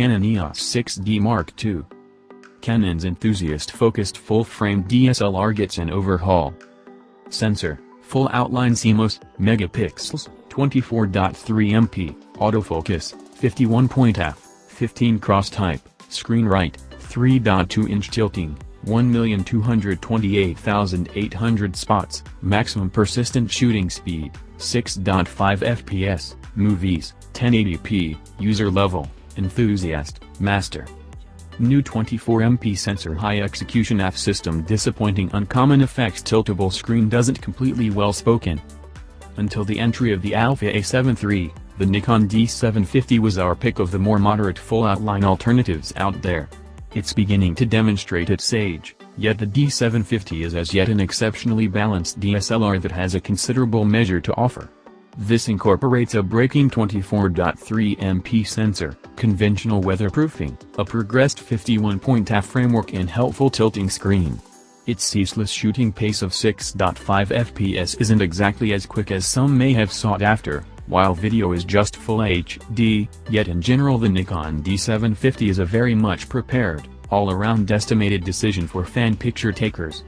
Canon EOS 6D Mark II. Canon's enthusiast-focused full-frame DSLR gets an overhaul. Sensor, full outline CMOS, megapixels, 24.3 MP, autofocus, 51 point f, 15 cross type, screen right, 3.2 inch tilting, 1,228,800 spots, maximum persistent shooting speed, 6.5 fps, movies, 1080p, user level, enthusiast, master. New 24MP sensor high execution AF system disappointing uncommon effects tiltable screen doesn't completely well spoken. Until the entry of the Alpha A7 III, the Nikon D750 was our pick of the more moderate full outline alternatives out there. It's beginning to demonstrate its age, yet the D750 is as yet an exceptionally balanced DSLR that has a considerable measure to offer. This incorporates a braking 24.3 MP sensor, conventional weatherproofing, a progressed 51-point AF framework and helpful tilting screen. Its ceaseless shooting pace of 6.5 fps isn't exactly as quick as some may have sought after, while video is just full HD, yet in general the Nikon D750 is a very much prepared, all-around estimated decision for fan picture takers.